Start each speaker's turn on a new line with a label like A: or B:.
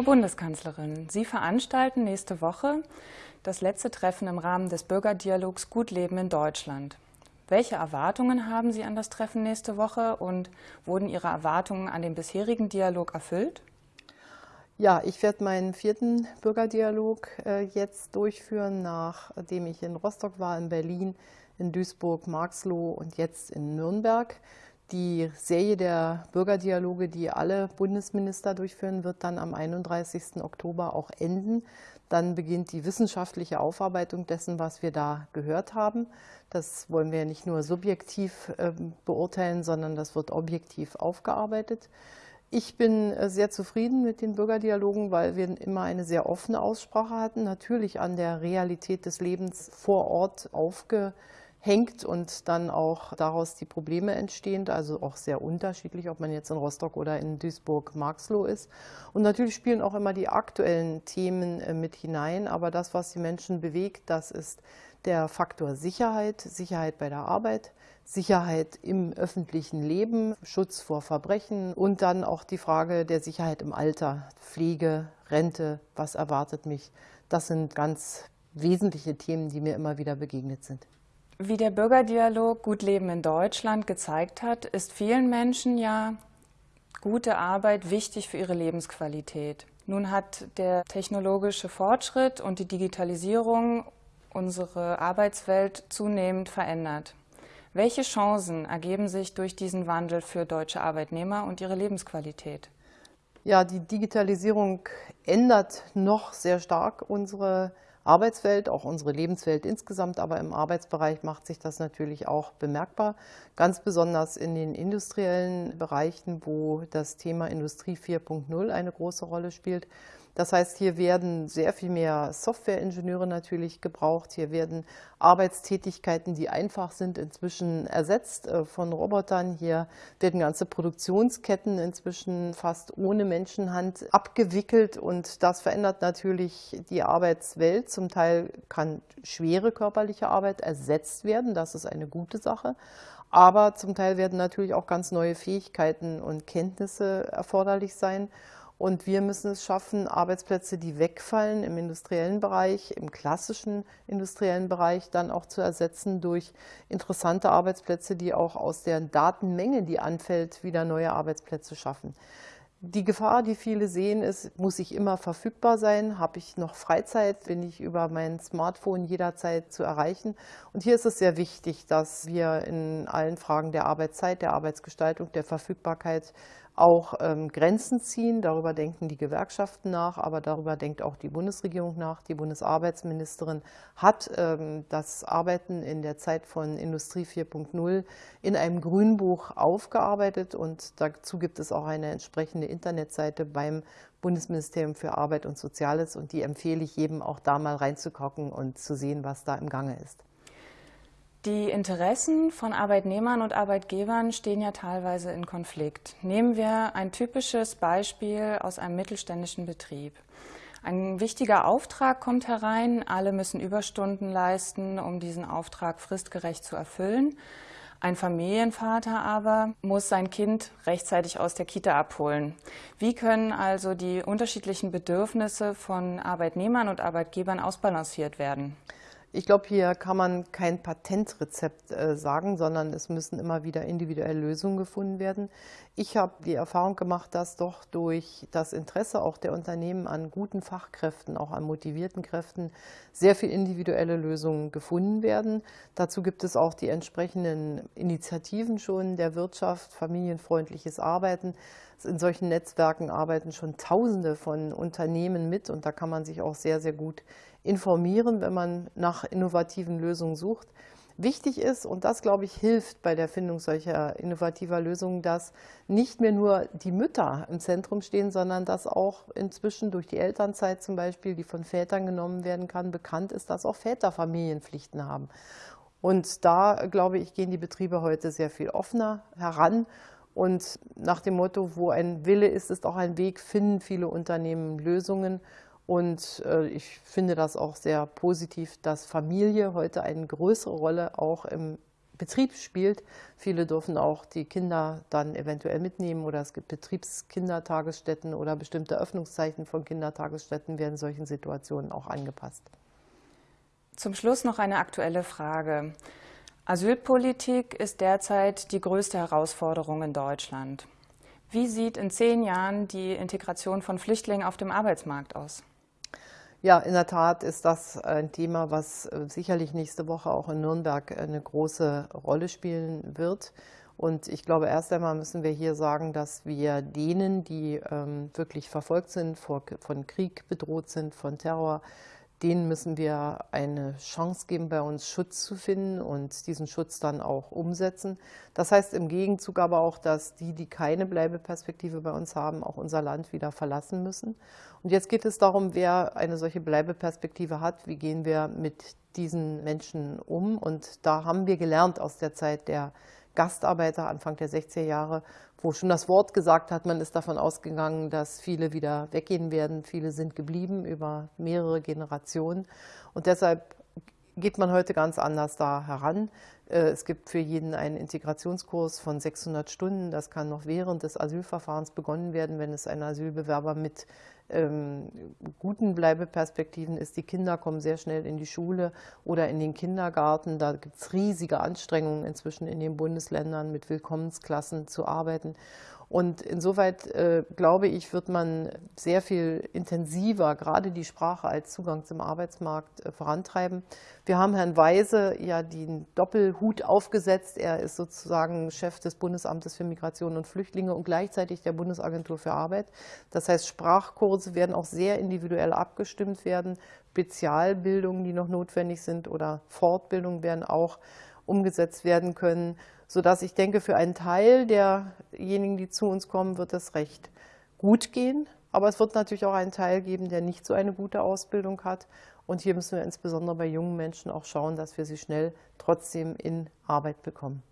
A: Frau Bundeskanzlerin, Sie veranstalten nächste Woche das letzte Treffen im Rahmen des Bürgerdialogs Gut Leben in Deutschland. Welche Erwartungen haben Sie an das Treffen nächste Woche und wurden Ihre Erwartungen an den bisherigen Dialog erfüllt?
B: Ja, ich werde meinen vierten Bürgerdialog äh, jetzt durchführen, nachdem ich in Rostock war, in Berlin, in Duisburg, Marxloh und jetzt in Nürnberg. Die Serie der Bürgerdialoge, die alle Bundesminister durchführen, wird dann am 31. Oktober auch enden. Dann beginnt die wissenschaftliche Aufarbeitung dessen, was wir da gehört haben. Das wollen wir nicht nur subjektiv äh, beurteilen, sondern das wird objektiv aufgearbeitet. Ich bin äh, sehr zufrieden mit den Bürgerdialogen, weil wir immer eine sehr offene Aussprache hatten, natürlich an der Realität des Lebens vor Ort aufge hängt und dann auch daraus die Probleme entstehen, also auch sehr unterschiedlich, ob man jetzt in Rostock oder in Duisburg-Marxloh ist. Und natürlich spielen auch immer die aktuellen Themen äh, mit hinein, aber das, was die Menschen bewegt, das ist der Faktor Sicherheit, Sicherheit bei der Arbeit, Sicherheit im öffentlichen Leben, Schutz vor Verbrechen und dann auch die Frage der Sicherheit im Alter, Pflege, Rente, was erwartet mich. Das sind ganz wesentliche Themen, die mir immer wieder begegnet sind.
A: Wie der Bürgerdialog Gut Leben in Deutschland gezeigt hat, ist vielen Menschen ja gute Arbeit wichtig für ihre Lebensqualität. Nun hat der technologische Fortschritt und die Digitalisierung unsere Arbeitswelt zunehmend verändert. Welche Chancen ergeben sich durch diesen Wandel für deutsche Arbeitnehmer und ihre Lebensqualität?
B: Ja, die Digitalisierung ändert noch sehr stark unsere Arbeitswelt, auch unsere Lebenswelt insgesamt, aber im Arbeitsbereich macht sich das natürlich auch bemerkbar, ganz besonders in den industriellen Bereichen, wo das Thema Industrie 4.0 eine große Rolle spielt. Das heißt, hier werden sehr viel mehr Softwareingenieure natürlich gebraucht. Hier werden Arbeitstätigkeiten, die einfach sind, inzwischen ersetzt äh, von Robotern. Hier werden ganze Produktionsketten inzwischen fast ohne Menschenhand abgewickelt und das verändert natürlich die Arbeitswelt. Zum Teil kann schwere körperliche Arbeit ersetzt werden. Das ist eine gute Sache. Aber zum Teil werden natürlich auch ganz neue Fähigkeiten und Kenntnisse erforderlich sein. Und wir müssen es schaffen, Arbeitsplätze, die wegfallen im industriellen Bereich, im klassischen industriellen Bereich, dann auch zu ersetzen durch interessante Arbeitsplätze, die auch aus der Datenmenge, die anfällt, wieder neue Arbeitsplätze schaffen. Die Gefahr, die viele sehen, ist, muss ich immer verfügbar sein? Habe ich noch Freizeit? Bin ich über mein Smartphone jederzeit zu erreichen? Und hier ist es sehr wichtig, dass wir in allen Fragen der Arbeitszeit, der Arbeitsgestaltung, der Verfügbarkeit auch ähm, Grenzen ziehen. Darüber denken die Gewerkschaften nach, aber darüber denkt auch die Bundesregierung nach. Die Bundesarbeitsministerin hat ähm, das Arbeiten in der Zeit von Industrie 4.0 in einem Grünbuch aufgearbeitet und dazu gibt es auch eine entsprechende Internetseite beim Bundesministerium für Arbeit und Soziales und die empfehle ich jedem auch da mal reinzugucken und zu sehen, was da im Gange ist.
A: Die Interessen von Arbeitnehmern und Arbeitgebern stehen ja teilweise in Konflikt. Nehmen wir ein typisches Beispiel aus einem mittelständischen Betrieb. Ein wichtiger Auftrag kommt herein, alle müssen Überstunden leisten, um diesen Auftrag fristgerecht zu erfüllen. Ein Familienvater aber muss sein Kind rechtzeitig aus der Kita abholen. Wie können also die unterschiedlichen Bedürfnisse von Arbeitnehmern und Arbeitgebern ausbalanciert werden?
B: Ich glaube, hier kann man kein Patentrezept äh, sagen, sondern es müssen immer wieder individuelle Lösungen gefunden werden. Ich habe die Erfahrung gemacht, dass doch durch das Interesse auch der Unternehmen an guten Fachkräften, auch an motivierten Kräften, sehr viel individuelle Lösungen gefunden werden. Dazu gibt es auch die entsprechenden Initiativen schon der Wirtschaft, familienfreundliches Arbeiten. In solchen Netzwerken arbeiten schon Tausende von Unternehmen mit und da kann man sich auch sehr, sehr gut informieren, wenn man nach innovativen Lösungen sucht. Wichtig ist, und das, glaube ich, hilft bei der Findung solcher innovativer Lösungen, dass nicht mehr nur die Mütter im Zentrum stehen, sondern dass auch inzwischen durch die Elternzeit zum Beispiel, die von Vätern genommen werden kann, bekannt ist, dass auch Väter Familienpflichten haben. Und da, glaube ich, gehen die Betriebe heute sehr viel offener heran. Und nach dem Motto, wo ein Wille ist, ist auch ein Weg, finden viele Unternehmen Lösungen. Und äh, ich finde das auch sehr positiv, dass Familie heute eine größere Rolle auch im Betrieb spielt. Viele dürfen auch die Kinder dann eventuell mitnehmen oder es gibt Betriebskindertagesstätten oder bestimmte Öffnungszeichen von Kindertagesstätten werden solchen Situationen auch angepasst.
A: Zum Schluss noch eine aktuelle Frage. Asylpolitik ist derzeit die größte Herausforderung in Deutschland. Wie sieht in zehn Jahren die Integration von Flüchtlingen auf dem Arbeitsmarkt aus?
B: Ja, in der Tat ist das ein Thema, was äh, sicherlich nächste Woche auch in Nürnberg eine große Rolle spielen wird. Und ich glaube, erst einmal müssen wir hier sagen, dass wir denen, die ähm, wirklich verfolgt sind, vor, von Krieg bedroht sind, von Terror, denen müssen wir eine Chance geben, bei uns Schutz zu finden und diesen Schutz dann auch umsetzen. Das heißt im Gegenzug aber auch, dass die, die keine Bleibeperspektive bei uns haben, auch unser Land wieder verlassen müssen. Und jetzt geht es darum, wer eine solche Bleibeperspektive hat, wie gehen wir mit diesen Menschen um. Und da haben wir gelernt aus der Zeit der Gastarbeiter Anfang der 60er Jahre, wo schon das Wort gesagt hat, man ist davon ausgegangen, dass viele wieder weggehen werden. Viele sind geblieben über mehrere Generationen. Und deshalb geht man heute ganz anders da heran. Äh, es gibt für jeden einen Integrationskurs von 600 Stunden. Das kann noch während des Asylverfahrens begonnen werden, wenn es ein Asylbewerber mit ähm, guten Bleibeperspektiven ist. Die Kinder kommen sehr schnell in die Schule oder in den Kindergarten. Da gibt es riesige Anstrengungen inzwischen in den Bundesländern mit Willkommensklassen zu arbeiten. Und insoweit, äh, glaube ich, wird man sehr viel intensiver gerade die Sprache als Zugang zum Arbeitsmarkt äh, vorantreiben. Wir haben Herrn Weise ja den Doppelhut aufgesetzt. Er ist sozusagen Chef des Bundesamtes für Migration und Flüchtlinge und gleichzeitig der Bundesagentur für Arbeit. Das heißt, Sprachkurse werden auch sehr individuell abgestimmt werden. Spezialbildungen, die noch notwendig sind oder Fortbildungen werden auch umgesetzt werden können sodass ich denke, für einen Teil derjenigen, die zu uns kommen, wird es recht gut gehen. Aber es wird natürlich auch einen Teil geben, der nicht so eine gute Ausbildung hat. Und hier müssen wir insbesondere bei jungen Menschen auch schauen, dass wir sie schnell trotzdem in Arbeit bekommen.